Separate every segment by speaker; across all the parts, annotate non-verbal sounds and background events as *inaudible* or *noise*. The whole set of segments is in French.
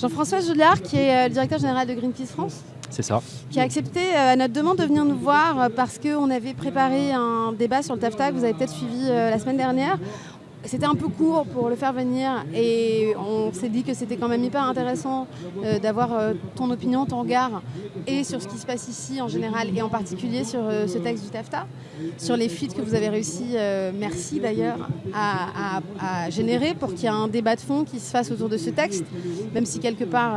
Speaker 1: Jean-François Julliard, qui est euh, le directeur général de Greenpeace France.
Speaker 2: C'est ça.
Speaker 1: Qui a accepté euh, notre demande de venir nous voir euh, parce qu'on avait préparé un débat sur le TAFTA que vous avez peut-être suivi la semaine dernière. C'était un peu court pour le faire venir et on s'est dit que c'était quand même hyper intéressant d'avoir ton opinion, ton regard et sur ce qui se passe ici en général et en particulier sur ce texte du TAFTA, sur les fuites que vous avez réussi, merci d'ailleurs, à, générer pour qu'il y ait un débat de fond qui se fasse autour de ce texte, même si quelque part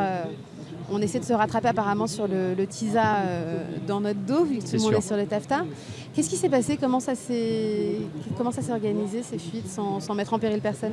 Speaker 1: on essaie de se rattraper apparemment sur le, TISA euh, dans notre dos, vu que tout le monde est sur le TAFTA. Qu'est-ce qui s'est passé? Comment ça s'est organisé ces fuites sans, mettre en péril personne?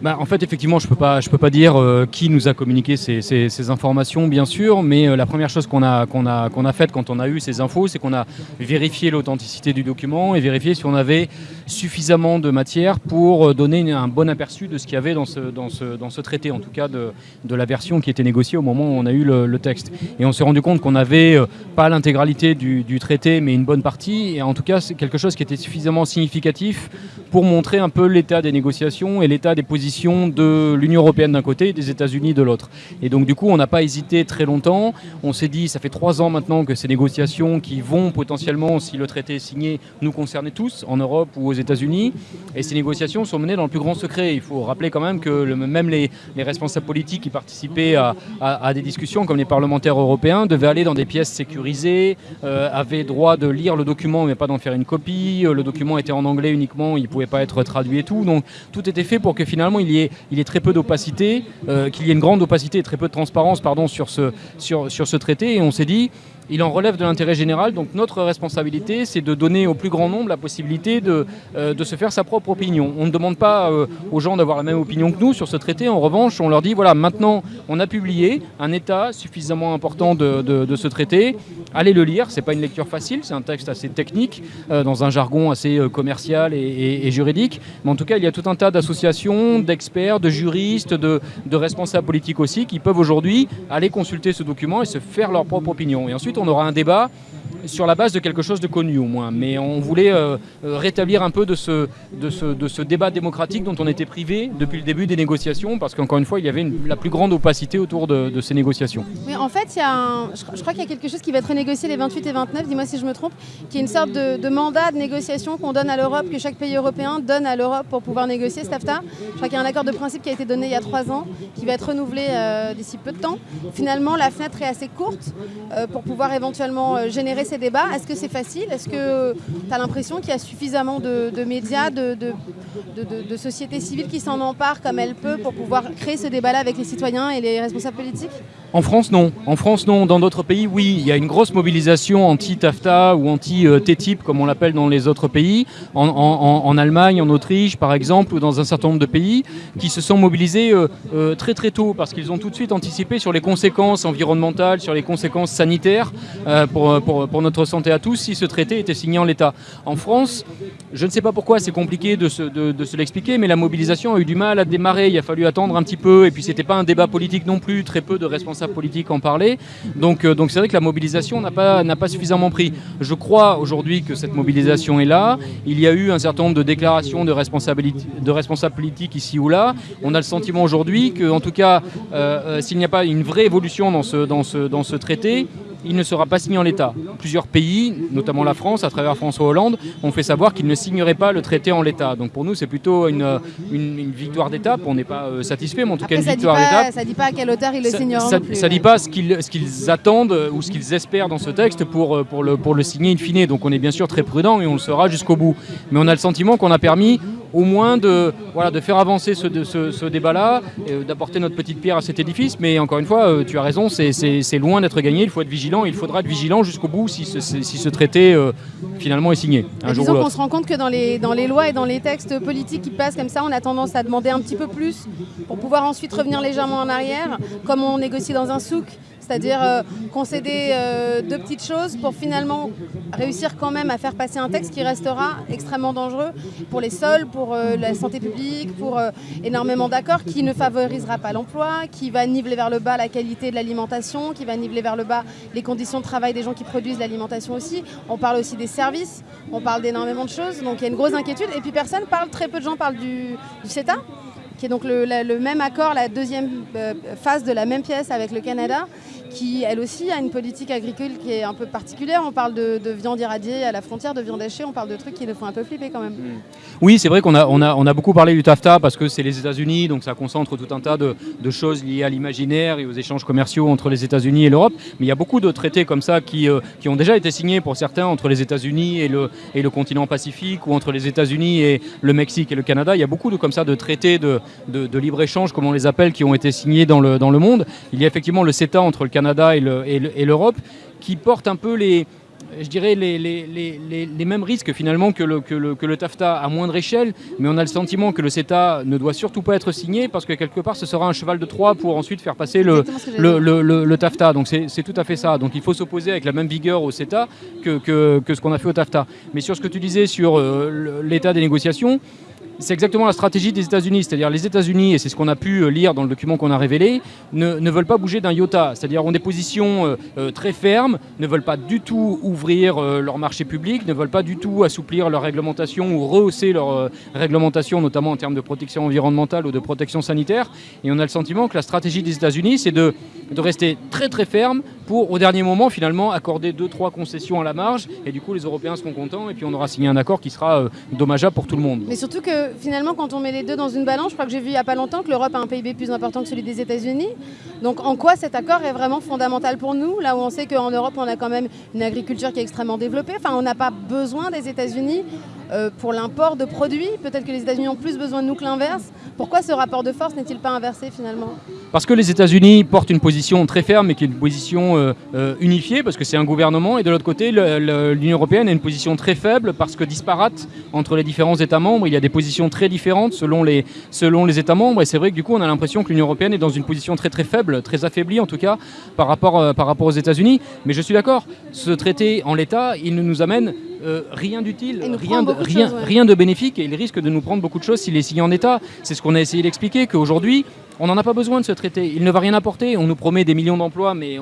Speaker 2: Bah, En fait, effectivement, je ne peux, pas, peux pas dire euh, qui nous a communiqué ces, informations, bien sûr, mais euh, la première chose qu'on a, qu'on a, qu'on a faite quand on a eu ces infos, c'est qu'on a vérifié l'authenticité du document et vérifié si on avait suffisamment de matière pour euh, donner un bon aperçu de ce qu'il y avait dans ce, dans, ce, dans ce traité, en tout cas de, de, la version qui était négociée au moment où on a eu le, texte. Et on s'est rendu compte qu'on n'avait pas l'intégralité du, traité, mais une bonne partie. Tout cas, c'est quelque chose qui était suffisamment significatif pour montrer un peu l'état des négociations et l'état des positions de l'Union européenne d'un côté et des États-Unis de l'autre. Et donc, du coup, on n'a pas hésité très longtemps. On s'est dit, ça fait trois ans maintenant que ces négociations qui vont potentiellement, si le traité est signé, nous concerner tous, en Europe ou aux États-Unis. Et ces négociations sont menées dans le plus grand secret. Il faut rappeler quand même que même les, responsables politiques qui participaient à, des discussions, comme les parlementaires européens, devaient aller dans des pièces sécurisées, euh, avaient droit de lire le document, mais d'en faire une copie. Euh, le document était en anglais uniquement, il ne pouvait pas être traduit et tout. Donc tout était fait pour que finalement il y ait, très peu d'opacité, euh, qu'il y ait une grande opacité et très peu de transparence sur ce traité. Et on s'est dit, il en relève de l'intérêt général. Donc notre responsabilité, c'est de donner au plus grand nombre la possibilité de, euh, de se faire sa propre opinion. On ne demande pas euh, aux gens d'avoir la même opinion que nous sur ce traité. En revanche, on leur dit, voilà, maintenant, on a publié un état suffisamment important de, de, ce traité. Allez le lire. C'est pas une lecture facile. C'est un texte assez technique, euh, dans un jargon assez commercial et, juridique. Mais en tout cas, il y a tout un tas d'associations, d'experts, de juristes, de, de responsables politiques aussi, qui peuvent aujourd'hui aller consulter ce document et se faire leur propre opinion. Et ensuite, on aura un débat sur la base de quelque chose de connu au moins. Mais on voulait euh, euh, rétablir un peu de ce, de, ce, débat démocratique dont on était privé depuis le début des négociations, parce qu'encore une fois, il y avait la plus grande opacité autour de, ces négociations.
Speaker 1: En fait, y a je, crois qu'il y a quelque chose qui va être négocié les 28 et 29, dis-moi si je me trompe, qui est une sorte de, mandat de négociation qu'on donne à l'Europe, que chaque pays européen donne à l'Europe pour pouvoir négocier cet AFTA. Je crois qu'il y a un accord de principe qui a été donné il y a trois ans, qui va être renouvelé euh, d'ici peu de temps. Finalement, la fenêtre est assez courte pour pouvoir éventuellement générer ces débats. Est-ce que c'est facile? Est-ce que tu as l'impression qu'il y a suffisamment de, médias, de, sociétés civiles qui s'en emparent comme elle peut pour pouvoir créer ce débat-là avec les citoyens et les responsables politiques?
Speaker 2: En France, non. En France, non. Dans d'autres pays, oui. Il y a une grosse mobilisation anti-TAFTA ou anti-TTIP, comme on l'appelle dans les autres pays. En, Allemagne, en Autriche, par exemple, ou dans un certain nombre de pays, qui se sont mobilisés euh, euh, très très tôt parce qu'ils ont tout de suite anticipé sur les conséquences environnementales, sur les conséquences sanitaires euh, pour, notre santé à tous si ce traité était signé en l'état. En France, je ne sais pas pourquoi, c'est compliqué de se, l'expliquer, mais la mobilisation a eu du mal à démarrer. Il a fallu attendre un petit peu, et puis c'était pas un débat politique non plus. Très peu de responsables politique en parler. Donc euh, c'est vrai que la mobilisation n'a pas, suffisamment pris. Je crois aujourd'hui que cette mobilisation est là. Il y a eu un certain nombre de déclarations de, responsables politiques ici ou là. On a le sentiment aujourd'hui que, en tout cas, euh, euh, s'il n'y a pas une vraie évolution dans ce traité, il ne sera pas signé en l'état. Plusieurs pays, notamment la France, à travers François Hollande, ont fait savoir qu'ils ne signeraient pas le traité en l'état. Donc pour nous, c'est plutôt une, une, victoire d'étape. On n'est pas euh, satisfait, mais en tout cas une victoire d'étape.
Speaker 1: Ça ne dit pas à quelle hauteur ils le signeront.
Speaker 2: Ça ne dit pas ce qu'ils attendent euh, ou ce qu'ils espèrent dans ce texte pour, euh, pour, le, pour le signer in fine. Donc on est bien sûr très prudent et on le sera jusqu'au bout. Mais on a le sentiment qu'on a permis au moins de, voilà, de faire avancer ce, ce, débat-là, d'apporter notre petite pierre à cet édifice. Mais encore une fois, tu as raison, c'est loin d'être gagné. Il faut être vigilant il faudra être vigilant jusqu'au bout si ce, si ce traité euh, finalement est signé.
Speaker 1: Un jour disons qu'on se rend compte que dans les, dans les lois et dans les textes politiques qui passent comme ça, on a tendance à demander un petit peu plus pour pouvoir ensuite revenir légèrement en arrière, comme on négocie dans un souk c'est-à-dire euh, concéder euh, deux petites choses pour finalement réussir quand même à faire passer un texte qui restera extrêmement dangereux pour les sols, pour euh, la santé publique, pour énormément d'accords, qui ne favorisera pas l'emploi, qui va niveler vers le bas la qualité de l'alimentation, qui va niveler vers le bas les conditions de travail des gens qui produisent l'alimentation aussi. On parle aussi des services, on parle d'énormément de choses, donc il y a une grosse inquiétude. Et puis personne parle, très peu de gens parlent du, CETA qui est donc le même accord, la deuxième phase de la même pièce avec le Canada, qui elle aussi a une politique agricole qui est un peu particulière. On parle de, viande irradiée à la frontière, de viande hachée, on parle de trucs qui le font un peu flipper quand même. Hmm.
Speaker 2: Oui, c'est vrai qu'on a, on a, on a beaucoup parlé du TAFTA parce que c'est les États-Unis, donc ça concentre tout un tas de, choses liées à l'imaginaire et aux échanges commerciaux entre les États-Unis et l'Europe. Mais il y a beaucoup de traités comme ça qui, euh, qui ont déjà été signés pour certains entre les États-Unis et le, et le continent Pacifique ou entre les États-Unis et le Mexique et le Canada. Il y a beaucoup de, comme ça, de traités de, de libre-échange, comme on les appelle, qui ont été signés dans le, dans le monde. Il y a effectivement le CETA entre le Canada Canada et l'Europe, qui portent un peu les, je dirais, les, les, mêmes risques finalement que le, que, le, que le, TAFTA à moindre échelle, mais on a le sentiment que le CETA ne doit surtout pas être signé parce que quelque part ce sera un cheval de Troie pour ensuite faire passer le, le, TAFTA. Donc c'est tout à fait ça. Donc il faut s'opposer avec la même vigueur au CETA que, que, que ce qu'on a fait au TAFTA. Mais sur ce que tu disais sur euh, l'état des négociations, c'est exactement la stratégie des États-Unis. C'est-à-dire les États-Unis, et c'est ce qu'on a pu euh, lire dans le document qu'on a révélé, ne, veulent pas bouger d'un iota. C'est-à-dire ont des positions euh, euh, très fermes, ne veulent pas du tout ouvrir leur marché public, ne veulent pas du tout assouplir leur réglementation ou rehausser leur réglementation, notamment en termes de protection environnementale ou de protection sanitaire. Et on a le sentiment que la stratégie des États-Unis, c'est de rester très très ferme au dernier moment, finalement, accorder deux, trois concessions à la marge. Et du coup, les Européens seront contents et puis on aura signé un accord qui sera dommageable pour tout le monde.
Speaker 1: Mais surtout que finalement, quand on met les deux dans une balance, je crois que j'ai vu il n'y a pas longtemps que l'Europe a un PIB plus important que celui des États-Unis. Donc en quoi cet accord est vraiment fondamental pour nous, là où on sait qu'en Europe, on a quand même une agriculture qui est extrêmement développée? Enfin, on n'a pas besoin des États-Unis euh, pour l'import de produits. Peut-être que les États-Unis ont plus besoin de nous que l'inverse. Pourquoi ce rapport de force n'est-il pas inversé finalement?
Speaker 2: Parce que les États-Unis portent une position très ferme et qui est une position euh, euh, unifiée, parce que c'est un gouvernement, et de l'autre côté, l'Union européenne a une position très faible parce que disparate entre les différents États membres. Il y a des positions très différentes selon les, États membres, et c'est vrai que du coup, on a l'impression que l'Union européenne est dans une position très très faible, très affaiblie en tout cas, par rapport, par rapport aux États-Unis. Mais je suis d'accord, ce traité en l'état, il ne nous amène euh, rien d'utile, rien, de, rien, rien de bénéfique et il risque de nous prendre beaucoup de choses s'il est signé en état. C'est ce qu'on a essayé d'expliquer, qu'aujourd'hui, on n'en a pas besoin de ce traité. Il ne va rien apporter. On nous promet des millions d'emplois, mais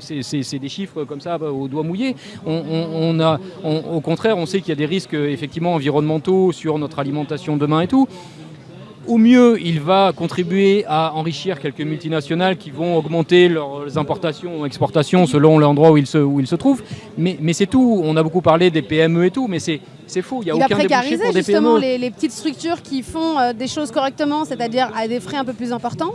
Speaker 2: c'est des chiffres comme ça au doigt mouillé. On, a, au contraire, on sait qu'il y a des risques effectivement environnementaux sur notre alimentation demain et tout. Au mieux, il va contribuer à enrichir quelques multinationales qui vont augmenter leurs importations ou exportations selon l'endroit où, ils se, où ils se trouvent. Mais, mais c'est tout. On a beaucoup parlé des PME et tout, mais c'est c'est faux, il n'y a aucun débouché pour des
Speaker 1: justement les, les, petites structures qui font euh, des choses correctement, c'est-à-dire à des frais un peu plus importants.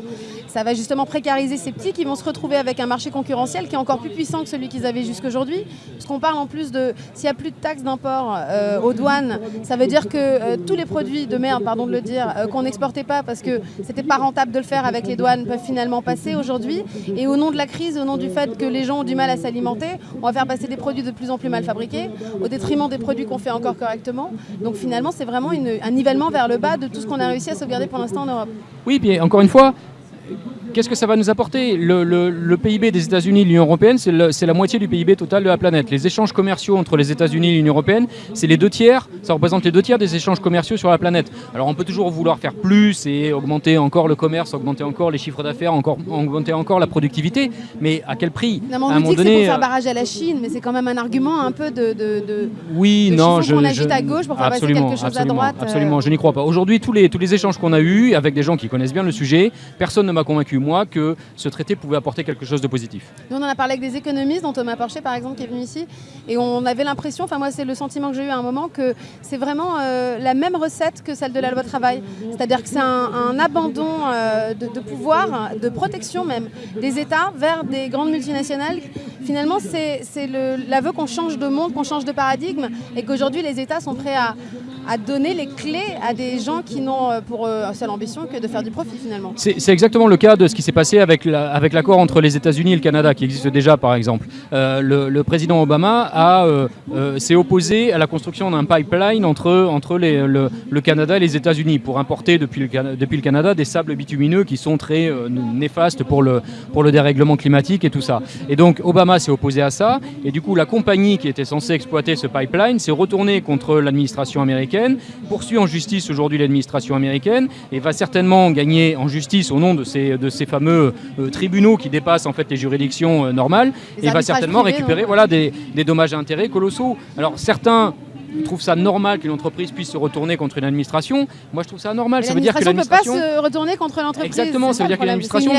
Speaker 1: Ça va justement précariser ces petits qui vont se retrouver avec un marché concurrentiel qui est encore plus puissant que celui qu'ils avaient jusqu'aujourd'hui. Parce qu'on parle en plus de s'il n'y a plus de taxes d'import euh, aux douanes, ça veut dire que euh, tous les produits de merde, pardon de le dire, qu'on n'exportait pas parce que c'était pas rentable de le faire avec les douanes, peuvent finalement passer aujourd'hui. Et au nom de la crise, au nom du fait que les gens ont du mal à s'alimenter, on va faire passer des produits de plus en plus mal fabriqués au détriment des produits qu'on fait encore correctement. Donc finalement, c'est vraiment un nivellement vers le bas de tout ce qu'on a réussi à sauvegarder pour l'instant en Europe.
Speaker 2: Oui, puis encore une fois, Écoute qu'est-ce que ça va nous apporter le, PIB des États-Unis et de l'Union européenne, c'est la moitié du PIB total de la planète. Les échanges commerciaux entre les États-Unis et l'Union européenne, c'est les deux tiers, ça représente les deux tiers des échanges commerciaux sur la planète. Alors on peut toujours vouloir faire plus et augmenter encore le commerce, augmenter encore les chiffres d'affaires, encore, augmenter encore la productivité, mais à quel prix?
Speaker 1: Non, On dit que c'est pour faire euh, barrage à la Chine, mais c'est quand même un argument un peu de, de,
Speaker 2: oui, non, je,
Speaker 1: agite à gauche pour faire passer quelque chose
Speaker 2: à
Speaker 1: droite.
Speaker 2: Euh. Absolument, je n'y crois pas. Aujourd'hui, tous les, tous les échanges qu'on a eus avec des gens qui connaissent bien le sujet, personne ne m'a convaincu, que ce traité pouvait apporter quelque chose de positif.
Speaker 1: Nous, on en a parlé avec des économistes, dont Thomas Porcher, par exemple, qui est venu ici, et on avait l'impression, enfin moi c'est le sentiment que j'ai eu à un moment, que c'est vraiment euh, la même recette que celle de la loi travail. C'est-à-dire que c'est un, abandon euh, de, pouvoir, de protection même, des États vers des grandes multinationales. Finalement, c'est l'aveu qu'on change de monde, qu'on change de paradigme, et qu'aujourd'hui les États sont prêts à, à donner les clés à des gens qui n'ont euh, pour seule ambition que de faire du profit finalement.
Speaker 2: C'est exactement le cas de ce qui s'est passé avec l'accord entre les États-Unis et le Canada, qui existe déjà par exemple. Euh, le, président Obama euh, euh, s'est opposé à la construction d'un pipeline entre, le, Canada et les États-Unis pour importer depuis le, Canada des sables bitumineux qui sont très néfastes pour le dérèglement climatique et tout ça. Et donc Obama s'est opposé à ça, et du coup la compagnie qui était censée exploiter ce pipeline s'est retournée contre l'administration américaine, poursuit en justice aujourd'hui l'administration américaine, et va certainement gagner en justice au nom de ces, de ces fameux euh, tribunaux qui dépassent en fait les juridictions euh, normales et va certainement récupérer voilà, des, des dommages et intérêts colossaux. Alors certains trouve ça normal qu'une entreprise puisse se retourner contre une administration. Moi, je trouve ça normal. Ça veut dire que
Speaker 1: l'administration ne peut pas se retourner contre l'entreprise.
Speaker 2: Exactement. Ça veut dire que l'administration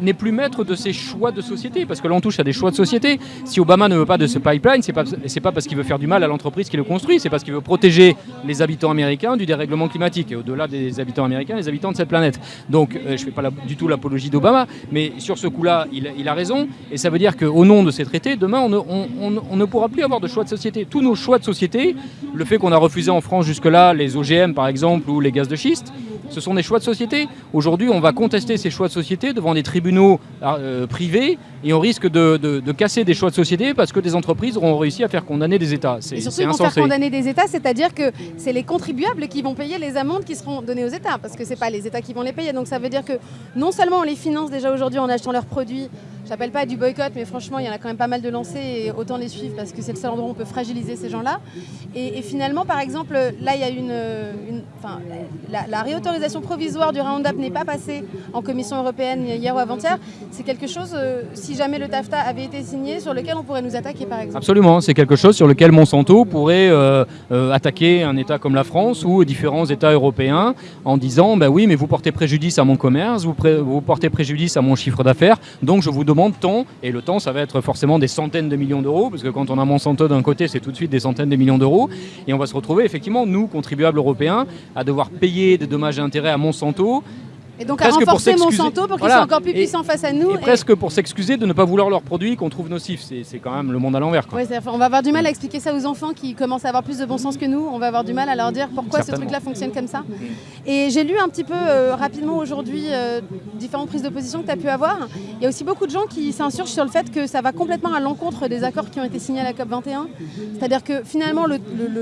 Speaker 2: n'est plus maître de ses choix de société, parce que l'on touche à des choix de société. Si Obama ne veut pas de ce pipeline, c'est pas c'est pas parce qu'il veut faire du mal à l'entreprise qui le construit, c'est parce qu'il veut protéger les habitants américains du dérèglement climatique et au-delà des habitants américains, les habitants de cette planète. Donc, euh, je ne fais pas du tout l'apologie d'Obama, mais sur ce coup-là, il, a raison. Et ça veut dire qu'au nom de ces traités, demain, on ne pourra plus avoir de choix de société. Tous nos choix de société, le fait qu'on a refusé en France jusque-là les OGM par exemple ou les gaz de schiste, ce sont des choix de société. Aujourd'hui, on va contester ces choix de société devant des tribunaux euh, privés et on risque de, casser des choix de société parce que des entreprises auront réussi à faire condamner des États.
Speaker 1: Et surtout, ils vont faire condamner des États, c'est-à-dire que c'est les contribuables qui vont payer les amendes qui seront données aux États parce que ce n'est pas les États qui vont les payer. Donc ça veut dire que non seulement on les finance déjà aujourd'hui en achetant leurs produits, j'appelle pas du boycott, mais franchement, il y en a quand même pas mal de lancés et autant les suivre parce que c'est le seul endroit où on peut fragiliser ces gens-là. Et, finalement, par exemple, là, il y a une. enfin, la, réautorisation provisoire du Roundup n'est pas passée en Commission européenne hier ou avant-hier. C'est quelque chose, euh, si jamais le TAFTA avait été signé, sur lequel on pourrait nous attaquer, par exemple.
Speaker 2: Absolument, c'est quelque chose sur lequel Monsanto pourrait euh, euh, attaquer un État comme la France ou différents États européens en disant ben oui, mais vous portez préjudice à mon commerce, vous, vous portez préjudice à mon chiffre d'affaires, donc je vous demande de temps, et le temps, ça va être forcément des centaines de millions d'euros, parce que quand on a Monsanto d'un côté, c'est tout de suite des centaines de millions d'euros, et on va se retrouver effectivement, nous, contribuables européens, à devoir payer des dommages et intérêts à Monsanto,
Speaker 1: et donc à renforcer Monsanto pour qu'ils soient encore plus puissants face à nous.
Speaker 2: Et, presque pour s'excuser de ne pas vouloir leurs produits qu'on trouve nocifs. C'est quand même le monde à l'envers.
Speaker 1: on va avoir du mal à expliquer ça aux enfants qui commencent à avoir plus de bon sens que nous. On va avoir du mal à leur dire pourquoi ce truc-là fonctionne comme ça. Et j'ai lu un petit peu euh, rapidement aujourd'hui euh, différentes prises de position que tu as pu avoir. Il y a aussi beaucoup de gens qui s'insurgent sur le fait que ça va complètement à l'encontre des accords qui ont été signés à la COP21. C'est-à-dire que finalement, le,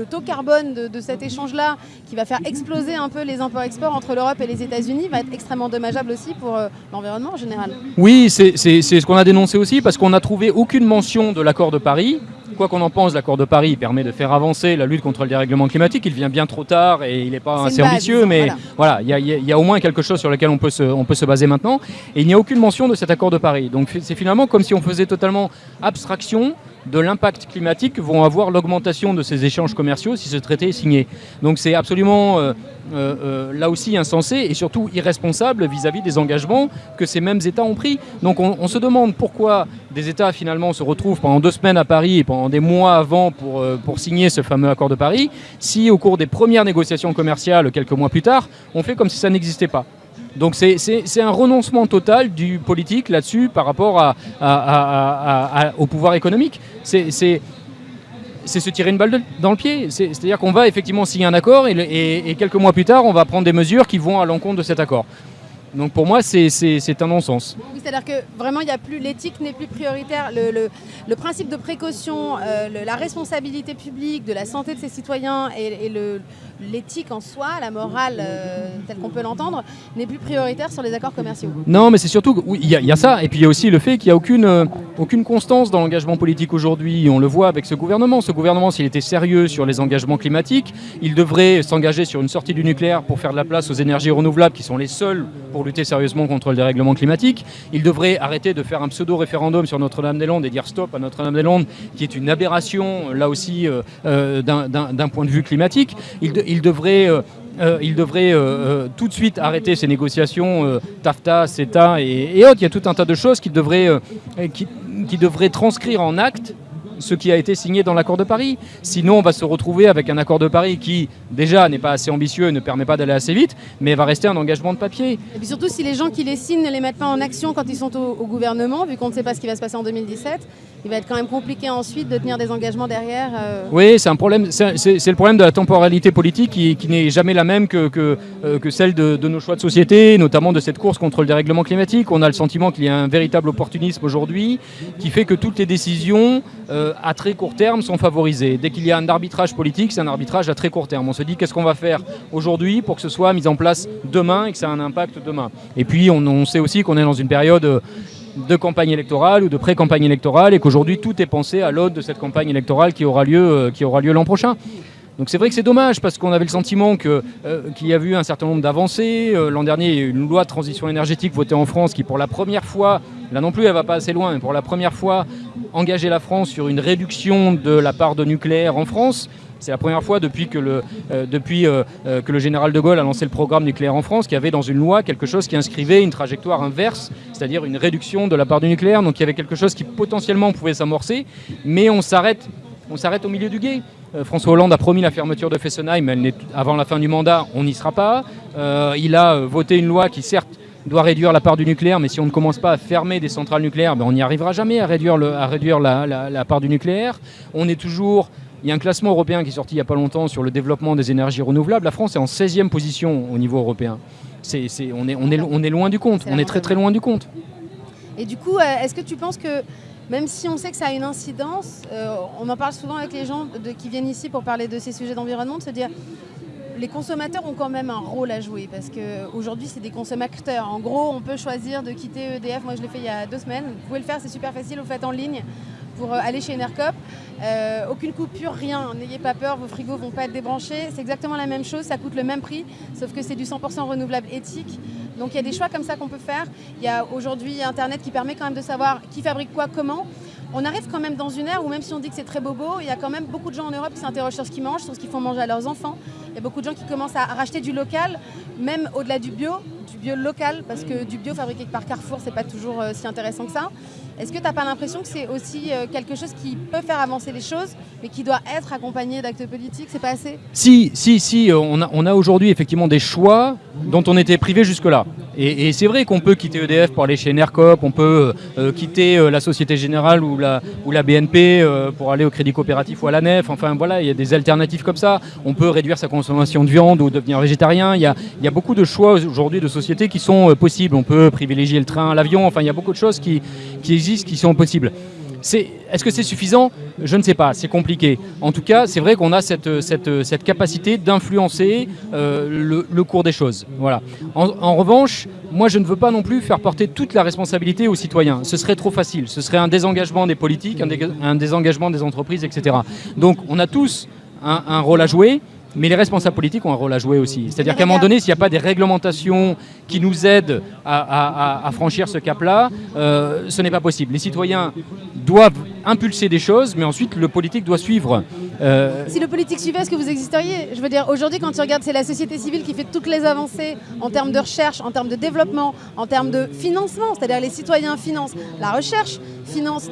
Speaker 1: taux carbone de, de cet échange-là, qui va faire exploser un peu les imports-exports entre l'Europe et les États-Unis, va être extrêmement dommageable aussi pour euh, l'environnement en général.
Speaker 2: Oui, c'est ce qu'on a dénoncé aussi parce qu'on n'a trouvé aucune mention de l'accord de Paris. Quoi qu'on en pense, l'accord de Paris permet de faire avancer la lutte contre le dérèglement climatique. Il vient bien trop tard et il n'est pas assez ambitieux, mais voilà, il y, a au moins quelque chose sur lequel on peut se, on peut se baser maintenant. Et il n'y a aucune mention de cet accord de Paris. Donc c'est finalement comme si on faisait totalement abstraction de l'impact climatique que vont avoir l'augmentation de ces échanges commerciaux si ce traité est signé. Donc c'est absolument euh, euh, euh, là aussi insensé et surtout irresponsable vis-à-vis des engagements que ces mêmes États ont pris. Donc on, se demande pourquoi des États finalement se retrouvent pendant deux semaines à Paris et pendant des mois avant pour, pour signer ce fameux accord de Paris, si au cours des premières négociations commerciales quelques mois plus tard, on fait comme si ça n'existait pas. Donc c'est un renoncement total du politique là-dessus par rapport au pouvoir économique. C'est se tirer une balle dans le pied. C'est-à-dire qu'on va effectivement signer un accord et, quelques mois plus tard, on va prendre des mesures qui vont à l'encontre de cet accord. Donc pour moi, c'est un non-sens.
Speaker 1: C'est-à-dire que vraiment, l'éthique n'est plus prioritaire. Le, principe de précaution, euh, la responsabilité publique de la santé de ses citoyens et, l'éthique en soi, la morale euh, telle qu'on peut l'entendre, n'est plus prioritaire sur les accords commerciaux.
Speaker 2: Non, mais c'est surtout il y, a ça, et puis il y a aussi le fait qu'il n'y a aucune, euh, aucune constance dans l'engagement politique aujourd'hui. On le voit avec ce gouvernement. Ce gouvernement, s'il était sérieux sur les engagements climatiques, il devrait s'engager sur une sortie du nucléaire pour faire de la place aux énergies renouvelables qui sont les seules pour lutter sérieusement contre le dérèglement climatique. Il devrait arrêter de faire un pseudo-référendum sur Notre-Dame-des-Landes et dire stop à Notre-Dame-des-Landes, qui est une aberration, là aussi, euh, d'un point de vue climatique. Il devrait... Euh, il devrait tout de suite arrêter ces négociations TAFTA, CETA et, autres. Il y a tout un tas de choses qu'il devrait, devrait transcrire en actes ce qui a été signé dans l'accord de Paris. Sinon, on va se retrouver avec un accord de Paris qui, déjà, n'est pas assez ambitieux, ne permet pas d'aller assez vite, mais va rester un engagement de papier.
Speaker 1: Et puis surtout, si les gens qui les signent ne les mettent pas en action quand ils sont au, gouvernement, vu qu'on ne sait pas ce qui va se passer en 2017, il va être quand même compliqué ensuite de tenir des engagements derrière.
Speaker 2: Euh. Oui, c'est un problème. C'est le problème de la temporalité politique qui, n'est jamais la même que, que, euh, que celle de, nos choix de société, notamment de cette course contre le dérèglement climatique. On a le sentiment qu'il y a un véritable opportunisme aujourd'hui qui fait que toutes les décisions euh, à très court terme sont favorisées. Dès qu'il y a un arbitrage politique, c'est un arbitrage à très court terme. On se dit qu'est-ce qu'on va faire aujourd'hui pour que ce soit mis en place demain et que ça ait un impact demain? Et puis on, sait aussi qu'on est dans une période de campagne électorale ou de pré-campagne électorale et qu'aujourd'hui tout est pensé à l'aune de cette campagne électorale qui aura lieu, euh, qui aura lieu l'an prochain. Donc c'est vrai que c'est dommage parce qu'on avait le sentiment euh, qu'il y a eu un certain nombre d'avancées. Euh, l'an dernier, il y a eu une loi de transition énergétique votée en France qui, pour la première fois, là non plus, elle va pas assez loin, mais pour la première fois, engageait la France sur une réduction de la part de nucléaire en France. C'est la première fois depuis, que le, le général de Gaulle a lancé le programme nucléaire en France qu'il y avait dans une loi quelque chose qui inscrivait une trajectoire inverse, c'est-à-dire une réduction de la part du nucléaire. Donc il y avait quelque chose qui potentiellement pouvait s'amorcer, mais on s'arrête on s'arrête au milieu du guet. Euh, François Hollande a promis la fermeture de Fessenheim, elle avant la fin du mandat, on n'y sera pas. Euh, il a euh, voté une loi qui certes doit réduire la part du nucléaire, mais si on ne commence pas à fermer des centrales nucléaires, ben, on n'y arrivera jamais à réduire, le, à réduire la, part du nucléaire. On est toujours il y a un classement européen qui est sorti il n'y a pas longtemps sur le développement des énergies renouvelables. La France est en 16e position au niveau européen. on, est, on, est, on, est, loin du compte, on est très très loin du compte.
Speaker 1: Et du coup, est-ce que tu penses que même si on sait que ça a une incidence, euh, on en parle souvent avec les gens qui viennent ici pour parler de ces sujets d'environnement, de se dire les consommateurs ont quand même un rôle à jouer parce qu'aujourd'hui, c'est des consommateurs. En gros, on peut choisir de quitter EDF. Moi, je l'ai fait il y a deux semaines. Vous pouvez le faire, c'est super facile. Vous faites en ligne pour euh, aller chez Enercop. Euh, aucune coupure, rien. N'ayez pas peur, vos frigos vont pas être débranchés. C'est exactement la même chose, ça coûte le même prix, sauf que c'est du 100% renouvelable éthique. Donc il y a des choix comme ça qu'on peut faire. Il y a aujourd'hui Internet qui permet quand même de savoir qui fabrique quoi, comment. On arrive quand même dans une ère où même si on dit que c'est très bobo, il y a quand même beaucoup de gens en Europe qui s'interrogent sur ce qu'ils mangent, sur ce qu'ils font manger à leurs enfants. Il y a beaucoup de gens qui commencent à racheter du local, même au-delà du bio, du bio local, parce que du bio fabriqué par Carrefour, c'est pas toujours euh, si intéressant que ça. Est-ce que tu n'as pas l'impression que c'est aussi euh, quelque chose qui peut faire avancer les choses, mais qui doit être accompagné d'actes politiques? C'est pas assez?
Speaker 2: Si, si, si. Euh, on a, on a aujourd'hui effectivement des choix dont on était privé jusque-là. Et, c'est vrai qu'on peut quitter EDF pour aller chez Nercop, on peut quitter la Société Générale ou la, ou la BNP pour aller au Crédit Coopératif ou à la Nef. Enfin voilà, il y a des alternatives comme ça. On peut réduire sa consommation de viande ou devenir végétarien. Il y a, y a beaucoup de choix aujourd'hui de sociétés qui sont possibles. On peut privilégier le train, l'avion. Enfin, il y a beaucoup de choses qui, qui existent qui sont possibles. Est-ce que c'est suffisant? Je ne sais pas, c'est compliqué. En tout cas, c'est vrai qu'on a cette, cette, cette capacité d'influencer euh, le, cours des choses. Voilà. En, revanche, moi, je ne veux pas non plus faire porter toute la responsabilité aux citoyens. Ce serait trop facile. Ce serait un désengagement des politiques, un, désengagement des entreprises, etc. Donc, on a tous un rôle à jouer. Mais les responsables politiques ont un rôle à jouer aussi. C'est-à-dire qu'à un moment donné, s'il n'y a pas des réglementations qui nous aident à, franchir ce cap-là, euh, ce n'est pas possible. Les citoyens doivent impulser des choses, mais ensuite le politique doit suivre.
Speaker 1: Euh, si le politique suivait, est-ce que vous existeriez? Je veux dire, aujourd'hui, quand tu regardes, c'est la société civile qui fait toutes les avancées en termes de recherche, en termes de développement, en termes de financement, c'est-à-dire les citoyens financent la recherche,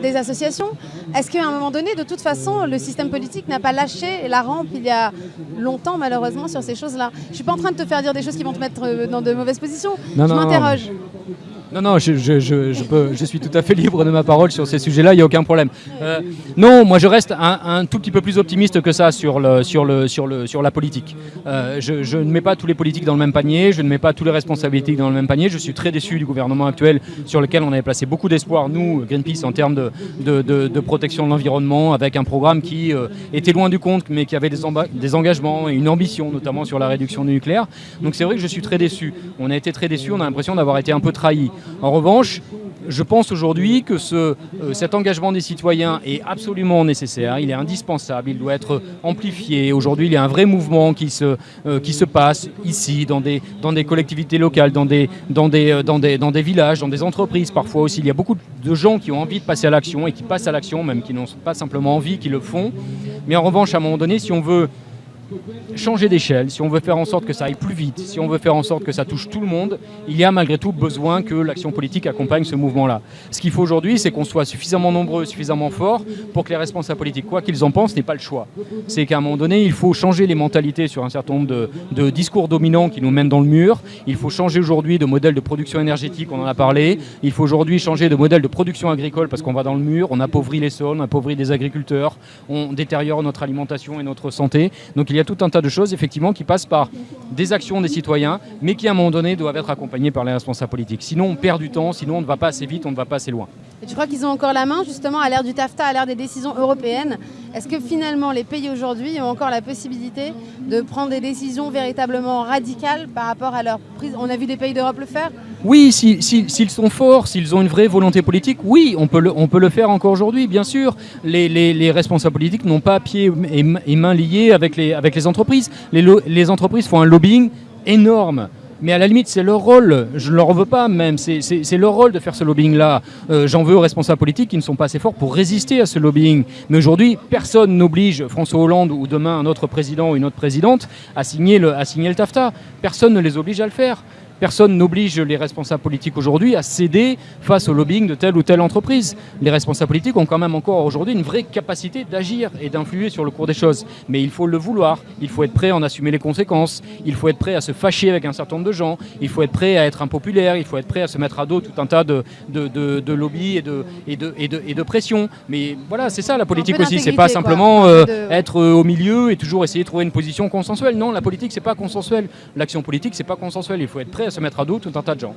Speaker 1: des associations. Est-ce qu'à un moment donné, de toute façon, le système politique n'a pas lâché la rampe il y a longtemps, malheureusement, sur ces choses-là? Je ne suis pas en train de te faire dire des choses qui vont te mettre euh, dans de mauvaises positions. je m'interroge.
Speaker 2: Non, non, je, je, peux, je, suis tout à fait libre de ma parole sur ces sujets-là, il n'y a aucun problème. Euh, non, moi je reste un, tout petit peu plus optimiste que ça sur, le, sur, le, sur, le, sur la politique. Euh, je, ne mets pas tous les politiques dans le même panier, je ne mets pas tous les responsabilités dans le même panier. Je suis très déçu du gouvernement actuel sur lequel on avait placé beaucoup d'espoir, nous, Greenpeace, en termes de, de, protection de l'environnement, avec un programme qui euh, était loin du compte, mais qui avait des, des engagements et une ambition, notamment sur la réduction du nucléaire. Donc c'est vrai que je suis très déçu. On a été très déçu, on a l'impression d'avoir été un peu trahi. En revanche, je pense aujourd'hui que euh, cet engagement des citoyens est absolument nécessaire, il est indispensable, il doit être amplifié. Aujourd'hui, il y a un vrai mouvement qui se, euh, passe ici, dans des, collectivités locales, euh, dans, des, dans des villages, dans des entreprises parfois aussi. Il y a beaucoup de gens qui ont envie de passer à l'action et qui passent à l'action, même qui n'ont pas simplement envie, qui le font. Mais en revanche, à un moment donné, si on veut changer d'échelle, si on veut faire en sorte que ça aille plus vite, si on veut faire en sorte que ça touche tout le monde, il y a malgré tout besoin que l'action politique accompagne ce mouvement-là. Ce qu'il faut aujourd'hui, c'est qu'on soit suffisamment nombreux, suffisamment forts pour que les responsables politiques, quoi qu'ils en pensent, n'aient pas le choix. C'est qu'à un moment donné, il faut changer les mentalités sur un certain nombre de, discours dominants qui nous mènent dans le mur. Il faut changer aujourd'hui de modèle de production énergétique, on en a parlé. Il faut aujourd'hui changer de modèle de production agricole parce qu'on va dans le mur, on appauvrit les sols, on appauvrit des agriculteurs, on détériore notre alimentation et notre santé. Donc il y a tout un tas de choses effectivement qui passent par des actions des citoyens, mais qui à un moment donné doivent être accompagnées par les responsables politiques. Sinon on perd du temps, sinon on ne va pas assez vite, on ne va pas assez loin.
Speaker 1: Et tu crois qu'ils ont encore la main justement à l'ère du TAFTA, à l'ère des décisions européennes? Est-ce que finalement les pays aujourd'hui ont encore la possibilité de prendre des décisions véritablement radicales par rapport à leur prise? On a vu des pays d'Europe le faire
Speaker 2: oui, s'ils sont forts, s'ils ont une vraie volonté politique, oui, on peut le, faire encore aujourd'hui, bien sûr. Les, responsables politiques n'ont pas pieds et, mains liés avec les, avec les entreprises. Les entreprises font un lobbying énorme Mais à la limite, c'est leur rôle. Je ne leur veux pas même. C'est leur rôle de faire ce lobbying-là. Euh, j'en veux aux responsables politiques qui ne sont pas assez forts pour résister à ce lobbying. Mais aujourd'hui, personne n'oblige François Hollande ou demain un autre président ou une autre présidente à signer le, à signer le TAFTA. Personne ne les oblige à le faire. Personne n'oblige les responsables politiques aujourd'hui à céder face au lobbying de telle ou telle entreprise. Les responsables politiques ont quand même encore aujourd'hui une vraie capacité d'agir et d'influer sur le cours des choses. Mais il faut le vouloir, il faut être prêt à en assumer les conséquences, il faut être prêt à se fâcher avec un certain nombre de gens, il faut être prêt à être impopulaire, il faut être prêt à se mettre à dos tout un tas de, de, de, lobbies et de, et, de, et, et de pression. Mais voilà, c'est ça la politique aussi, c'est pas simplement euh, être euh, au milieu et toujours essayer de trouver une position consensuelle. Non, la politique c'est pas consensuel. L'action politique c'est pas consensuel, il faut être prêt à se mettre à dos tout un tas de gens.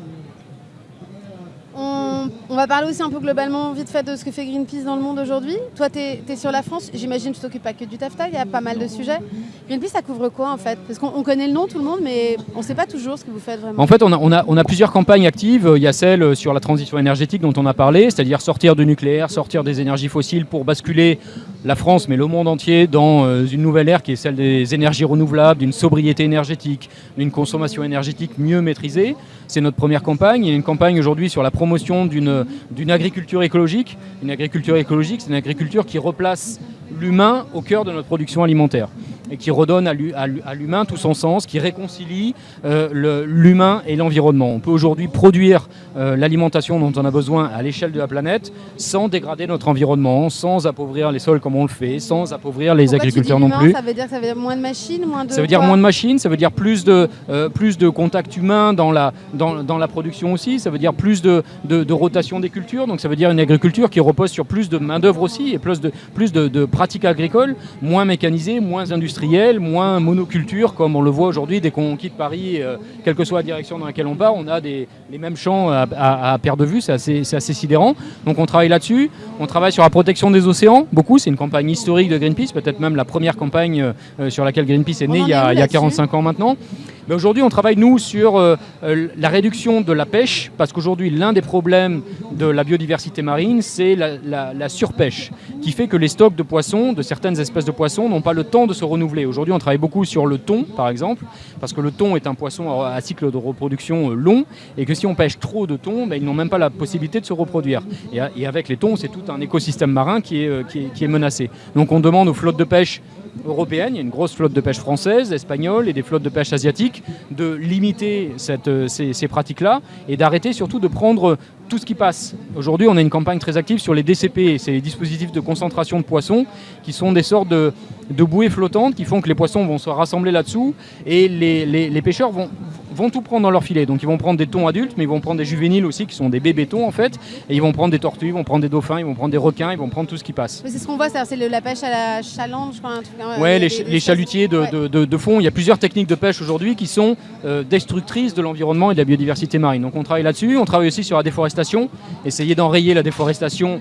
Speaker 1: Va parler aussi un peu globalement, vite fait, de ce que fait Greenpeace dans le monde aujourd'hui. Toi, tu es, sur la France, j'imagine que tu t'occupes pas que du TAFTA, il y a pas mal de sujets. Greenpeace, ça couvre quoi en fait? Parce qu'on connaît le nom, tout le monde, mais on ne sait pas toujours ce que vous faites vraiment.
Speaker 2: En fait, on a, on a, on a plusieurs campagnes actives. Il y a celle sur la transition énergétique dont on a parlé, c'est-à-dire sortir du nucléaire, sortir des énergies fossiles pour basculer la France, mais le monde entier, dans euh, une nouvelle ère qui est celle des énergies renouvelables, d'une sobriété énergétique, d'une consommation énergétique mieux maîtrisée. C'est notre première campagne. Il y a une campagne aujourd'hui sur la promotion d'une agriculture écologique. Une agriculture écologique, c'est une agriculture qui replace l'humain au cœur de notre production alimentaire et qui redonne à l'humain tout son sens, qui réconcilie euh, l'humain et l'environnement. On peut aujourd'hui produire euh, l'alimentation dont on a besoin à l'échelle de la planète sans dégrader notre environnement, sans appauvrir les sols comme on le fait, sans appauvir les agriculteurs non plus.
Speaker 1: Ça veut dire ça veut dire moins de machines, moins de
Speaker 2: Ça veut dire moins de machines, ça veut dire plus de euh, plus de contact humain dans la dans, dans, la production aussi. Ça veut dire plus de, de, rotation des cultures. Donc ça veut dire une agriculture qui repose sur plus de main d'œuvre aussi et plus de plus de, de pratiques agricoles, moins mécanisées, moins industrielles moins monoculture, comme on le voit aujourd'hui dès qu'on quitte Paris, euh, quelle que soit la direction dans laquelle on part, on a des, les mêmes champs à, à, perte de vue, c'est assez, assez, sidérant. Donc on travaille là-dessus, on travaille sur la protection des océans, beaucoup, c'est une campagne historique de Greenpeace, peut-être même la première campagne euh, sur laquelle Greenpeace est née il y, a, il y a 45 ans maintenant. Aujourd'hui, on travaille, nous, sur euh, euh, la réduction de la pêche, parce qu'aujourd'hui, l'un des problèmes de la biodiversité marine, c'est la, surpêche, qui fait que les stocks de poissons, de certaines espèces de poissons, n'ont pas le temps de se renouveler. Aujourd'hui, on travaille beaucoup sur le thon, par exemple, parce que le thon est un poisson à cycle de reproduction euh, long, et que si on pêche trop de thon, ben, ils n'ont même pas la possibilité de se reproduire. Et, avec les thons, c'est tout un écosystème marin qui est menacé. Donc on demande aux flottes de pêche européenne, il y a une grosse flotte de pêche française, espagnole et des flottes de pêche asiatiques, de limiter euh, ces, pratiques-là et d'arrêter surtout de prendre tout ce qui passe. Aujourd'hui, on a une campagne très active sur les DCP, c'est les dispositifs de concentration de poissons, qui sont des sortes de, bouées flottantes qui font que les poissons vont se rassembler là-dessous et les, les pêcheurs vont, vont tout prendre dans leur filet. Donc ils vont prendre des thons adultes, mais ils vont prendre des juvéniles aussi, qui sont des bébés thons en fait. Et ils vont prendre des tortues, ils vont prendre des dauphins, ils vont prendre des requins, ils vont prendre tout ce qui passe.
Speaker 1: C'est ce qu'on voit, c'est la pêche à la chaland, je crois. Un
Speaker 2: truc, ouais, les, chalutiers de, fond. Il y a plusieurs techniques de pêche aujourd'hui qui sont euh, destructrices de l'environnement et de la biodiversité marine. Donc on travaille là-dessus. On travaille aussi sur la déforestation, essayer d'enrayer la déforestation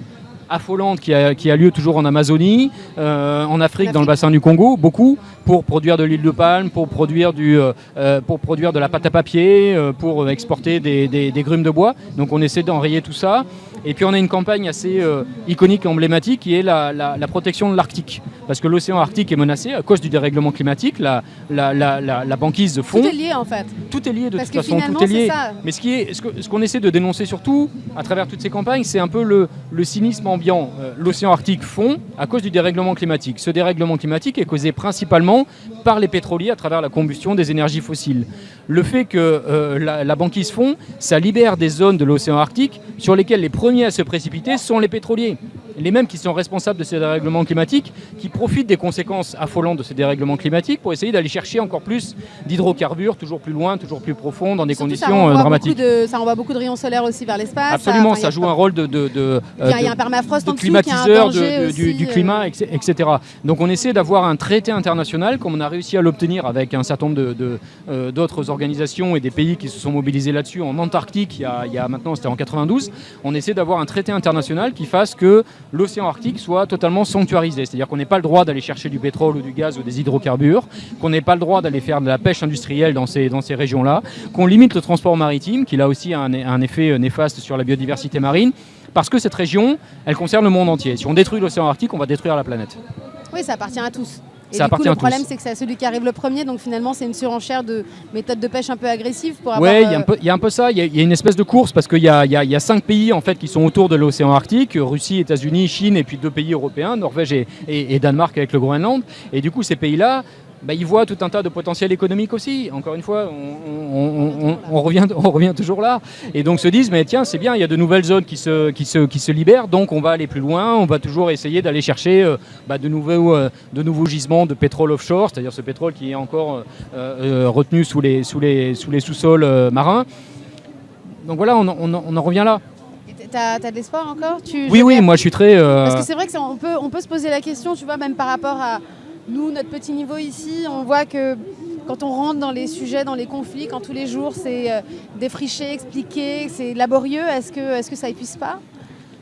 Speaker 2: affolante qui a, qui a, lieu toujours en Amazonie, euh, en Afrique, dans le bassin du Congo, beaucoup, pour produire de l'huile de palme, pour produire, du, euh, euh, pour produire de la pâte à papier, pour exporter des, des, des, grumes de bois. Donc on essaie d'enrayer tout ça. Et puis on a une campagne assez iconique et emblématique qui est la, la, protection de l'Arctique. Parce que l'océan Arctique est menacé à cause du dérèglement climatique, la, la, banquise fond.
Speaker 1: Tout est lié en fait.
Speaker 2: Tout est lié de toute façon, tout est lié. Mais ce qu'on est, ce qu'on essaie de dénoncer surtout à travers toutes ces campagnes, c'est un peu le, le cynisme euh, l'océan Arctique fond à cause du dérèglement climatique. Ce dérèglement climatique est causé principalement par les pétroliers à travers la combustion des énergies fossiles. Le fait que euh, la, la, banquise fond, ça libère des zones de l'océan Arctique sur lesquelles les premiers à se précipiter sont les pétroliers les mêmes qui sont responsables de ces dérèglements climatiques, qui profitent des conséquences affolantes de ces dérèglements climatiques pour essayer d'aller chercher encore plus d'hydrocarbures, toujours plus loin, toujours plus profond, dans des conditions
Speaker 1: ça
Speaker 2: euh, dramatiques.
Speaker 1: De, ça envoie beaucoup de rayons solaires aussi vers l'espace.
Speaker 2: Absolument, ça, joue un rôle de, de,
Speaker 1: de, il y a, un permafrost
Speaker 2: climatiseur du, du, climat, etc. Donc on essaie d'avoir un traité international, comme on a réussi à l'obtenir avec un certain nombre euh, d'autres organisations et des pays qui se sont mobilisés là-dessus en Antarctique, il y a, il y a maintenant, c'était en 92, on essaie d'avoir un traité international qui fasse que l'océan Arctique soit totalement sanctuarisé. C'est-à-dire qu'on n'ait pas le droit d'aller chercher du pétrole ou du gaz ou des hydrocarbures, qu'on n'ait pas le droit d'aller faire de la pêche industrielle dans ces, dans ces régions-là, qu'on limite le transport maritime, qui a aussi un, un effet néfaste sur la biodiversité marine, parce que cette région, elle concerne le monde entier. Si on détruit l'océan Arctique, on va détruire la planète.
Speaker 1: Oui, ça appartient à tous. Et
Speaker 2: ça
Speaker 1: du coup,
Speaker 2: appartient
Speaker 1: le problème, c'est que c'est celui qui arrive le premier, donc finalement, c'est une surenchère de méthodes de pêche un peu agressives pour avoir.
Speaker 2: Oui, il y, a
Speaker 1: euh,
Speaker 2: un peu- il y a un peu ça. Il y, a- il y a une espèce de course parce qu'il y a, y cinq pays en fait qui sont autour de l'océan Arctique Russie, États-Unis, Chine et puis deux pays européens, Norvège et, et- et Danemark avec le Groenland. Et du coup, ces pays-là. Bah, ils voient tout un tas de potentiel économique aussi. Encore une fois, on, on- on- on revient, *laughs* on revient toujours là. Et donc se disent, mais tiens, c'est bien, il y a de nouvelles zones qui se, qui, se, qui se libèrent, donc on va aller plus loin, on va toujours essayer d'aller chercher euh, bah, de, nouveaux, euh, de nouveaux gisements de pétrole offshore, c'est-à-dire ce pétrole qui est encore euh, retenu sous les, sous les, sous les sous-sols euh, marins. Donc voilà, on, en- revient là.
Speaker 1: T'as t'as de l'espoir encore? Tu,
Speaker 2: Oui, oui, moi je suis très... euh,
Speaker 1: Parce que c'est vrai que c'est- on peut, on peut se poser la question, tu vois, même par rapport à nous, notre petit niveau ici, on voit que quand on rentre dans les sujets, dans les conflits, quand tous les jours c'est euh, défriché, expliqué, c'est laborieux, est-ce que, est que ça épuise pas?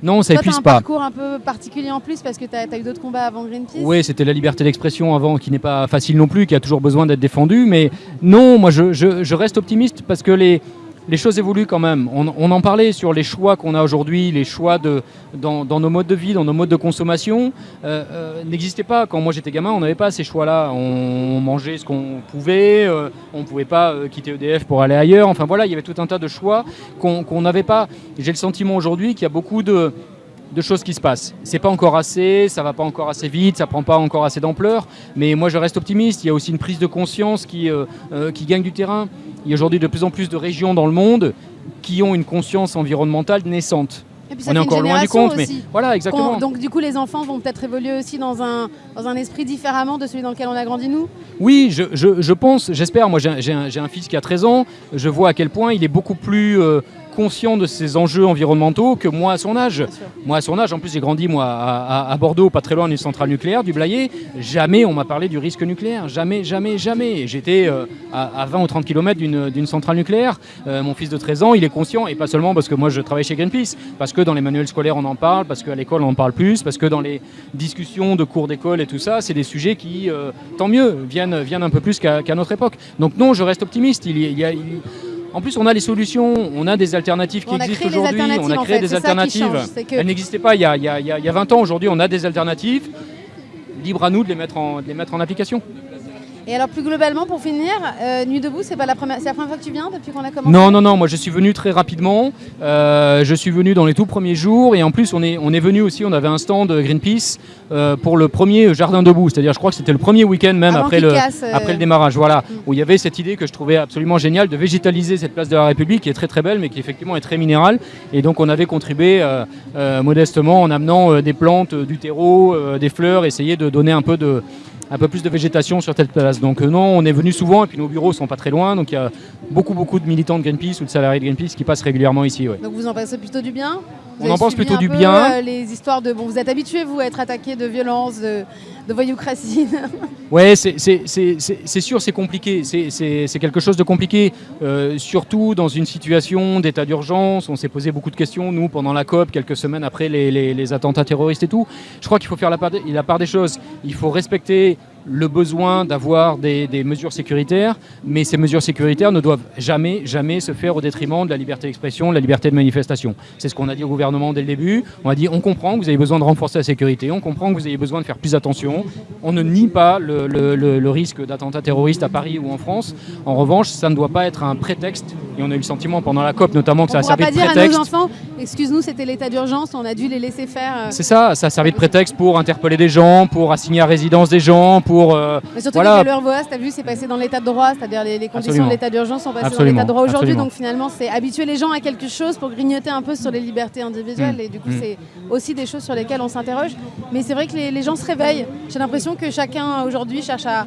Speaker 2: Non, ça
Speaker 1: Toi,
Speaker 2: épuise
Speaker 1: un
Speaker 2: pas.
Speaker 1: parcours un peu particulier en plus parce que tu as, eu d'autres combats avant Greenpeace.
Speaker 2: Oui, c'était la liberté d'expression avant qui n'est pas facile non plus, qui a toujours besoin d'être défendue. Mais non, moi je, je- je reste optimiste parce que les, les choses évoluent quand même. On, en parlait sur les choix qu'on a aujourd'hui, les choix de, dans, nos modes de vie, dans nos modes de consommation, euh, euh, n'existaient pas. Quand moi j'étais gamin, on n'avait pas ces choix-là. On mangeait ce qu'on pouvait, euh, on ne pouvait pas euh, quitter EDF pour aller ailleurs. Enfin voilà, il y avait tout un tas de choix qu'on n'avait pas. J'ai le sentiment aujourd'hui qu'il y a beaucoup de de choses qui se passent. C'est pas encore assez, ça va pas encore assez vite, ça prend pas encore assez d'ampleur, mais moi je reste optimiste. Il y a aussi une prise de conscience qui, euh, euh, qui gagne du terrain. Il y a aujourd'hui de plus en plus de régions dans le monde qui ont une conscience environnementale naissante.
Speaker 1: Et puis ça
Speaker 2: On est encore loin du compte, mais voilà, exactement.
Speaker 1: Donc du coup, les enfants vont peut-être évoluer aussi dans un, dans un esprit différemment de celui dans lequel on a grandi nous?
Speaker 2: Oui, je, je- je pense, j'espère. Moi, j'ai un, j'ai un- fils qui a 13 ans. Je vois à quel point il est beaucoup plus euh, conscient de ces enjeux environnementaux que moi à son âge. Moi, à son âge, en plus, j'ai grandi moi à, à- à Bordeaux, pas très loin d'une centrale nucléaire, du Blayais. Jamais on m'a parlé du risque nucléaire. Jamais, jamais, jamais. J'étais euh, à, à 20 ou 30 km d'une d'une centrale nucléaire. Euh, mon fils de 13 ans, il est conscient, et pas seulement parce que moi je travaille chez Greenpeace, parce que dans les manuels scolaires on en parle, parce qu'à l'école on en parle plus, parce que dans les discussions de cours d'école et tout ça, c'est des sujets qui, euh, tant mieux, viennent, viennent un peu plus qu'à notre époque. Donc non, je reste optimiste. Il y a- il y a- il- En plus, on a les solutions, on a des alternatives qui existent aujourd'hui, on a
Speaker 1: en
Speaker 2: créé
Speaker 1: fait,
Speaker 2: des alternatives.
Speaker 1: change, c'est que-
Speaker 2: Elles n'existaient pas il y a- il y a 20 ans. Aujourd'hui, on a des alternatives. Libre à nous de les mettre en, de les mettre en application.
Speaker 1: Et alors plus globalement, pour finir, euh, Nuit debout, c'est pas la première, c'est la première fois que tu viens depuis qu'on a commencé.
Speaker 2: Non, non, non, moi je suis venu très rapidement. Euh, je suis venu dans les tout premiers jours et en plus on est, on est venu aussi, on avait un stand Greenpeace euh, pour le premier jardin debout. C'est-à-dire, je crois que c'était le premier week-end même
Speaker 1: Avant
Speaker 2: après le,
Speaker 1: casse,
Speaker 2: après le démarrage. Voilà, où il y avait cette idée que je trouvais absolument géniale de végétaliser cette place de la République qui est très très belle mais qui effectivement est très minérale. Et donc on avait contribué modestement en amenant des plantes, du terreau, des fleurs, essayer de donner un peu de un peu plus de végétation sur cette place. Donc euh, non, on est venu souvent et puis nos bureaux sont pas très loin. Donc il y a beaucoup beaucoup de militants de Greenpeace ou de salariés de Greenpeace qui passent régulièrement ici.
Speaker 1: Donc vous en pensez plutôt du bien?
Speaker 2: On en pense plutôt du bien.
Speaker 1: euh, les histoires de bon, vous êtes habitués vous à être attaqué de violence, de, de voyoucratie. *laughs*
Speaker 2: Ouais, c'est- sûr, c'est compliqué. C'est- quelque chose de compliqué, euh, surtout dans une situation d'état d'urgence. On s'est posé beaucoup de questions, nous, pendant la COP, quelques semaines après les, les- les attentats terroristes et tout. Je crois qu'il faut faire la part, des, la part des choses. Il faut respecter le besoin d'avoir des, des mesures sécuritaires, mais ces mesures sécuritaires ne doivent jamais, jamais se faire au détriment de la liberté d'expression, de la liberté de manifestation. C'est ce qu'on a dit au gouvernement dès le début. On a dit on comprend que vous avez besoin de renforcer la sécurité, on comprend que vous avez besoin de faire plus attention. On ne nie pas le, le- le- le risque d'attentats terroristes à Paris ou en France. En revanche, ça ne doit pas être un prétexte. Et on a eu le sentiment pendant la COP notamment que ça a servi
Speaker 1: pas
Speaker 2: de
Speaker 1: dire à
Speaker 2: prétexte.
Speaker 1: nos enfants, excuse-nous, c'était l'état d'urgence, on a dû les laisser faire. euh.
Speaker 2: C'est ça, ça a servi de prétexte pour interpeller des gens, pour assigner à résidence des gens, pour... euh,
Speaker 1: Mais surtout
Speaker 2: voilà.
Speaker 1: que le RVOAS, tu as vu, c'est passé dans l'état de droit, c'est-à-dire les, les conditions
Speaker 2: Absolument.
Speaker 1: de l'état d'urgence sont passées
Speaker 2: Absolument,
Speaker 1: dans l'état de droit aujourd'hui. Donc finalement, c'est habituer les gens à quelque chose pour grignoter un peu sur les libertés individuelles.
Speaker 2: Mm.
Speaker 1: Et du coup,
Speaker 2: Mm.
Speaker 1: c'est aussi des choses sur lesquelles on s'interroge. Mais c'est vrai que les, les gens se réveillent. J'ai l'impression que chacun aujourd'hui cherche à,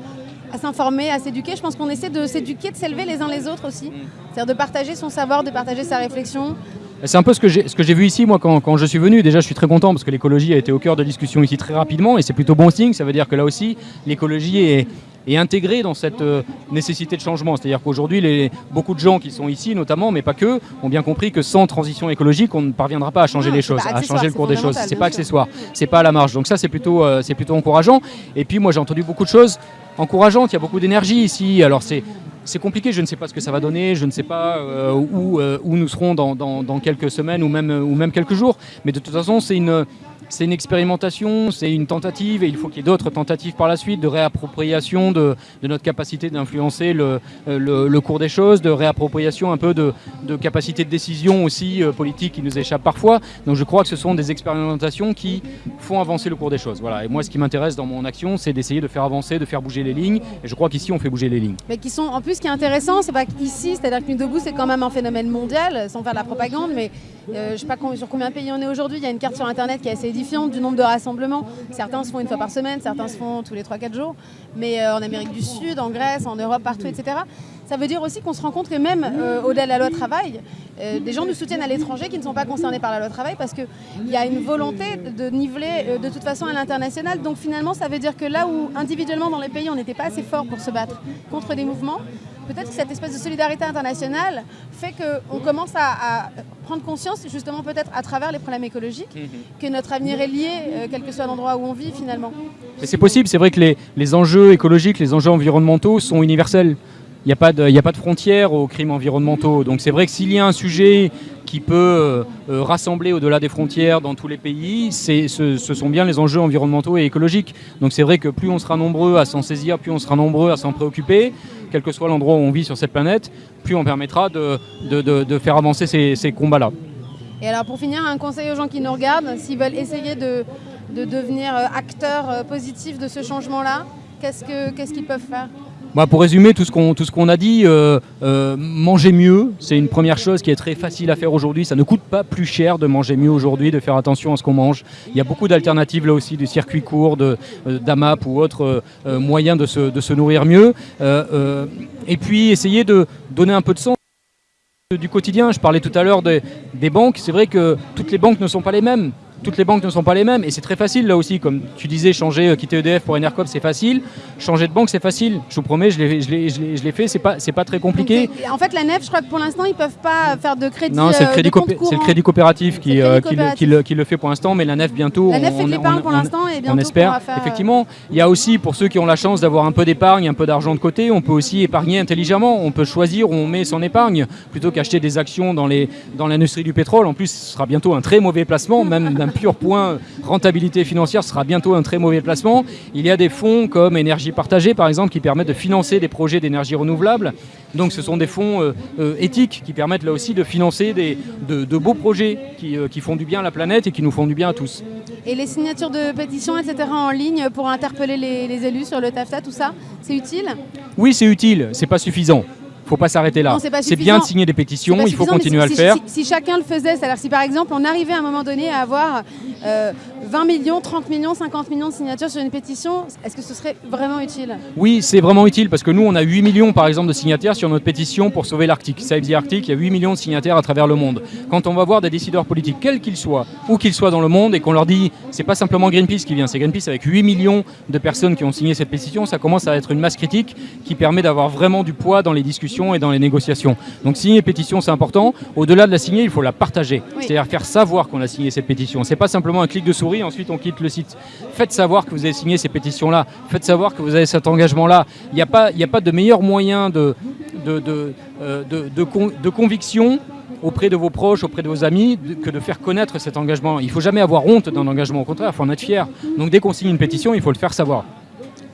Speaker 1: à s'informer, à s'éduquer. Je pense qu'on essaie de s'éduquer, de s'élever les uns les autres aussi.
Speaker 2: Mm.
Speaker 1: C'est-à-dire de partager son savoir, de partager sa réflexion.
Speaker 2: C'est un peu ce que j'ai vu ici, moi, quand, quand je suis venu. Déjà, je suis très content parce que l'écologie a été au cœur de discussion ici très rapidement et c'est plutôt bon signe. Ça veut dire que là aussi, l'écologie est, est intégrée dans cette euh, nécessité de changement. C'est-à-dire qu'aujourd'hui, beaucoup de gens qui sont ici, notamment, mais pas que, ont bien compris que sans transition écologique, on ne parviendra pas à changer
Speaker 1: Non,
Speaker 2: les choses, à changer le cours des choses. C'est pas accessoire, c'est pas à la marge. Donc ça, c'est plutôt, euh, c'est plutôt encourageant. Et puis, moi, j'ai entendu beaucoup de choses encourageantes. Il y a beaucoup d'énergie ici. Alors c'est c'est compliqué, je ne sais pas ce que ça va donner, je ne sais pas euh, où, euh, où nous serons dans quelques semaines ou même, ou même quelques jours. Mais de toute façon, c'est une, c'est une expérimentation, c'est une tentative, et il faut qu'il y ait d'autres tentatives par la suite de réappropriation de, notre capacité d'influencer le, le, cours des choses, de réappropriation un peu de, de capacité de décision aussi euh, politique qui nous échappe parfois. Donc je crois que ce sont des expérimentations qui font avancer le cours des choses. Voilà. Et moi, ce qui m'intéresse dans mon action, c'est d'essayer de faire avancer, de faire bouger les lignes. Et je crois qu'ici, on fait bouger les lignes.
Speaker 1: Mais qui sont, en plus, ce qui est intéressant, c'est pas qu'ici, c'est-à-dire que Nuit debout, c'est quand même un phénomène mondial, sans faire de la propagande, mais euh, je ne sais pas sur combien de pays on est aujourd'hui. Il y a une carte sur Internet qui est assez édifiante du nombre de rassemblements. Certains se font une fois par semaine, certains se font tous les 3-4 jours. Mais euh, en Amérique du Sud, en Grèce, en Europe, partout, etc. Ça veut dire aussi qu'on se rend compte que même euh, au-delà de la loi travail, des gens nous soutiennent à l'étranger qui ne sont pas concernés par la loi travail parce qu'il y a une volonté de niveler de toute façon à l'international. Donc finalement, ça veut dire que là où individuellement dans les pays on n'était pas assez fort pour se battre contre des mouvements, peut-être que cette espèce de solidarité internationale fait qu'on commence à, prendre conscience, justement peut-être à travers les problèmes écologiques, mhm. que notre avenir est lié, euh, quel que soit l'endroit où on vit finalement.
Speaker 2: c'est possible, c'est vrai que les, enjeux écologiques, les enjeux environnementaux sont universels. Il n'y a, pas de, a pas de frontières aux crimes environnementaux. Donc c'est vrai que s'il y a un sujet qui peut euh, euh, rassembler au-delà des frontières dans tous les pays, ce, ce, sont bien les enjeux environnementaux et écologiques. Donc c'est vrai que plus on sera nombreux à s'en saisir, plus on sera nombreux à s'en préoccuper, quel que soit l'endroit où on vit sur cette planète, plus on permettra de, de, faire avancer ces, combats-là.
Speaker 1: Et alors pour finir, un conseil aux gens qui nous regardent, s'ils veulent essayer de, devenir euh, acteurs positifs de ce changement-là, qu'est-ce qu'ils peuvent faire?
Speaker 2: Bah, pour résumer tout ce qu'on a dit, euh, euh, manger mieux, c'est une première chose qui est très facile à faire aujourd'hui. Ça ne coûte pas plus cher de manger mieux aujourd'hui, de faire attention à ce qu'on mange. Il y a beaucoup d'alternatives là aussi, du circuit court, euh, d'AMAP ou autres moyens de se, nourrir mieux. et puis essayer de donner un peu de sens du quotidien. Je parlais tout à l'heure des banques. C'est vrai que toutes les banques ne sont pas les mêmes toutes les banques ne sont pas les mêmes et c'est très facile là aussi. Comme tu disais, changer, euh, quitter EDF pour Enercop, c'est facile. Changer de banque, c'est facile. Je vous promets, je l'ai fait, c'est pas, pas très compliqué.
Speaker 1: en fait, la nef, je crois que pour l'instant, ils peuvent pas faire de crédit.
Speaker 2: Non, c'est le, euh, crédit le crédit coopératif, qui, euh, qui, le, fait pour l'instant, mais la nef bientôt.
Speaker 1: La nef fait de l'épargne pour l'instant et bientôt on
Speaker 2: espère. Effectivement, il y a aussi pour ceux qui ont la chance d'avoir un peu d'épargne, un peu d'argent de côté, on peut aussi épargner intelligemment. On peut choisir où on met son épargne plutôt qu'acheter des actions dans l'industrie dans du pétrole. En plus, ce sera bientôt un très mauvais placement, même d'un pur point rentabilité financière sera bientôt un très mauvais placement. Il y a des fonds comme énergie partagée par exemple qui permettent de financer des projets d'énergie renouvelable. Donc ce sont des fonds euh, euh, éthiques qui permettent là aussi de financer des, de, beaux projets euh, qui, font du bien à la planète et qui nous font du bien à tous.
Speaker 1: Et les signatures de pétitions, etc. en ligne pour interpeller les, les élus sur le TAFTA, tout ça, c'est utile?
Speaker 2: Oui, c'est utile, c'est pas suffisant faut pas s'arrêter là. C'est bien de signer des pétitions, il faut continuer à le faire.
Speaker 1: Si, chacun le faisait, c'est-à-dire si par exemple on arrivait à un moment donné à avoir 20 euh, millions, 30 millions, 50 millions de signatures sur une pétition, est-ce que ce serait vraiment utile?
Speaker 2: Oui, c'est vraiment utile parce que nous on a 8 millions par exemple de signataires sur notre pétition pour sauver l'Arctique. Save the Arctic, il y a 8 millions de signataires à travers le monde. Quand on va voir des décideurs politiques, quels qu'ils soient, où qu'ils soient dans le monde, et qu'on leur dit c'est pas simplement Greenpeace qui vient, c'est Greenpeace avec 8 millions de personnes qui ont signé cette pétition, ça commence à être une masse critique qui permet d'avoir vraiment du poids dans les discussions et dans les négociations. Donc signer pétition, c'est important. Au-delà de la signer, il faut la partager. C'est-à-dire faire savoir qu'on a signé cette pétition. C'est pas simplement un clic de souris, ensuite on quitte le site. Faites savoir que vous avez signé ces pétitions-là. Faites savoir que vous avez cet engagement-là. Il n'y a, pas, a pas de meilleur moyen de, de, de, euh, de, conviction auprès de vos proches, auprès de vos amis, que de faire connaître cet engagement. Il ne faut jamais avoir honte d'un engagement, au contraire, il faut en être fier. Donc dès qu'on signe une pétition, il faut le faire savoir.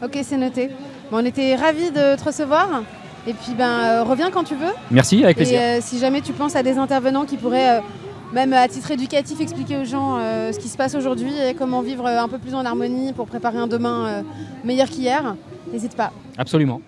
Speaker 1: Ok, c'est noté. on était ravis de te recevoir. Et puis ben, euh, reviens quand tu veux.
Speaker 2: Merci, avec plaisir.
Speaker 1: Et euh, si jamais tu penses à des intervenants qui pourraient, euh, même à titre éducatif, expliquer aux gens ce qui se passe aujourd'hui et comment vivre un peu plus en harmonie pour préparer un demain meilleur qu'hier, n'hésite pas.
Speaker 2: Absolument.